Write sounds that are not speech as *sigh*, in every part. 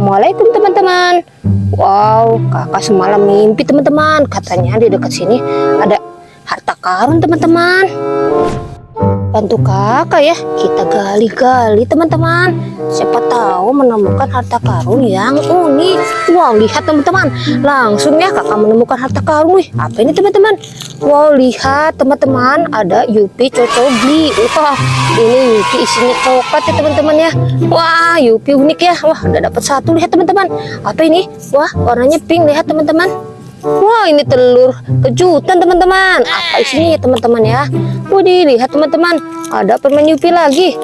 Assalamualaikum teman-teman. Wow kakak semalam mimpi teman-teman. Katanya di dekat sini ada harta karun teman-teman Bantu kakak ya Kita gali-gali teman-teman. Siapa tahu menemukan harta karun yang unik. Wow lihat teman-teman. Langsung ya kakak menemukan harta karun. Wih apa ini teman-teman? Wow lihat teman-teman. Ada Yupi Cocobi Wah ini Yupi isinya coklat ya teman-teman ya. Wah Yupi unik ya. Wah udah dapat satu. Lihat teman-teman. Apa ini? Wah warnanya pink. Lihat teman-teman Wah ini telur kejutan teman-teman. Apa isinya ya teman-teman ya? Waduh lihat teman-teman. Ada permen Yupi lagi?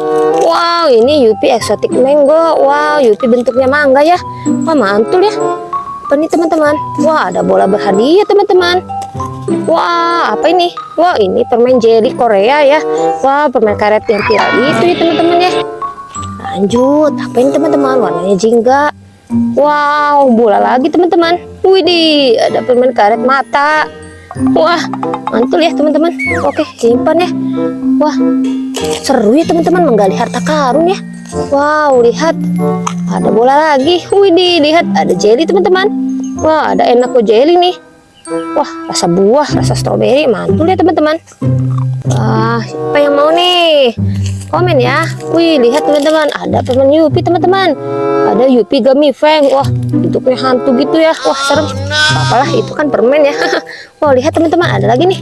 Wow ini Yupi eksotik mango. Wow Yupi bentuknya mangga ya. Wah mantul ya. Apa nih teman-teman? Wah ada bola berhadiah teman-teman. Wah apa ini? Wah ini permen jelly Korea ya. Wah permen karet yang viral itu ya teman-teman ya. Lanjut apa ini teman-teman? Warnanya jingga Wow, bola lagi teman-teman. Widih, ada permen karet mata. Wah, mantul ya teman-teman. Oke, simpan ya. Wah, seru ya teman-teman menggali harta karun ya. Wow, lihat. Ada bola lagi. Widih, lihat ada jelly teman-teman. Wah, ada enak kok jelly nih. Wah, rasa buah, rasa stroberi, mantul ya teman-teman. Wah, siapa yang mau nih? Komen ya. Wih, lihat teman-teman, ada permen Yupi teman-teman. Ada Yupi Gummy Fang wah bentuknya hantu gitu ya. Wah serem. Apalah itu kan permen ya. *laughs* Wah lihat teman-teman ada lagi nih.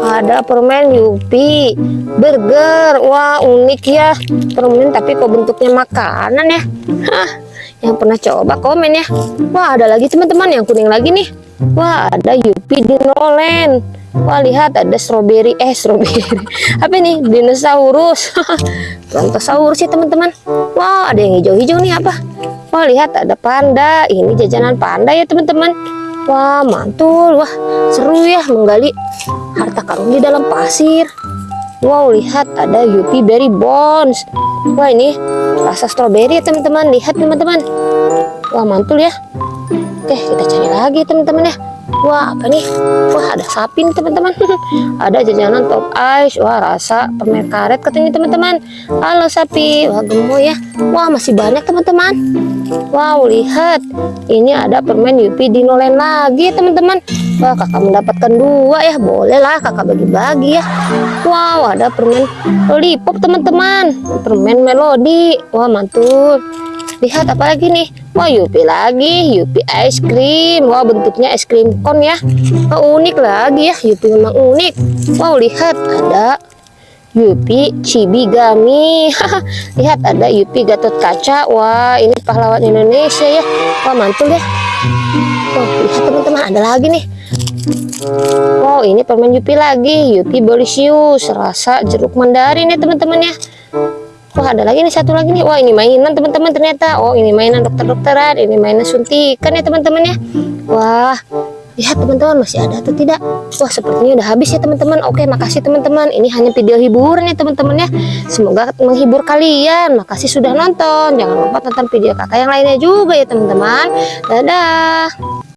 Ada permen Yupi burger. Wah unik ya. Permen tapi kok bentuknya makanan ya? Hah, yang pernah coba komen ya. Wah ada lagi teman-teman yang kuning lagi nih. Wah ada Yupi Dinoland Wah lihat ada strawberry eh strawberry. *laughs* Apa ini? Dinosaurus. *laughs* Brontosaurus sih teman-teman. Wah ada yang hijau-hijau nih apa? Wah lihat ada panda. Ini jajanan panda ya teman-teman. Wah mantul. Wah seru ya menggali harta karun di dalam pasir. Wow lihat ada Yupi Berry Bones. Wah ini rasa strawberry ya teman-teman. Lihat teman-teman. Wah mantul ya. Oke kita cari lagi teman-teman ya Wah apa nih? Wah ada sapi nih teman-teman. *laughs* Ada jajanan top ice. Wah rasa permen karet katanya teman-teman. Halo sapi. Wah gemoy ya. Wah masih banyak teman-teman. Wow lihat. Ini ada permen Yupi Dinoland lagi teman-teman. Wah kakak mendapatkan dua ya. Boleh lah kakak bagi-bagi ya. Wow ada permen lollipop teman-teman. Permen melodi Wah mantul lihat apa lagi nih? Wah Yupi lagi Yupi es krim Wah bentuknya es krim kon ya. Wah unik lagi ya Yupi memang unik. Wow lihat ada Yupi Cibigami lihat ada Yupi Gatot Kaca. Wah ini pahlawan Indonesia ya. Wah mantul ya. Wah lihat teman-teman ada lagi nih. Wow ini permen Yupi lagi. Yupi Bolisius rasa jeruk mandarin ya teman-teman ya Wah ada lagi nih satu lagi nih. Wah ini mainan teman-teman ternyata. Oh ini mainan dokter-dokteran Ini mainan suntikan ya teman-teman ya. Wah lihat teman-teman masih ada atau tidak? Wah sepertinya udah habis ya teman-teman. Oke makasih teman-teman. Ini hanya video hiburan ya teman-teman ya. Semoga menghibur kalian. Makasih sudah nonton. Jangan lupa tonton video kakak yang lainnya juga ya teman-teman. Dadah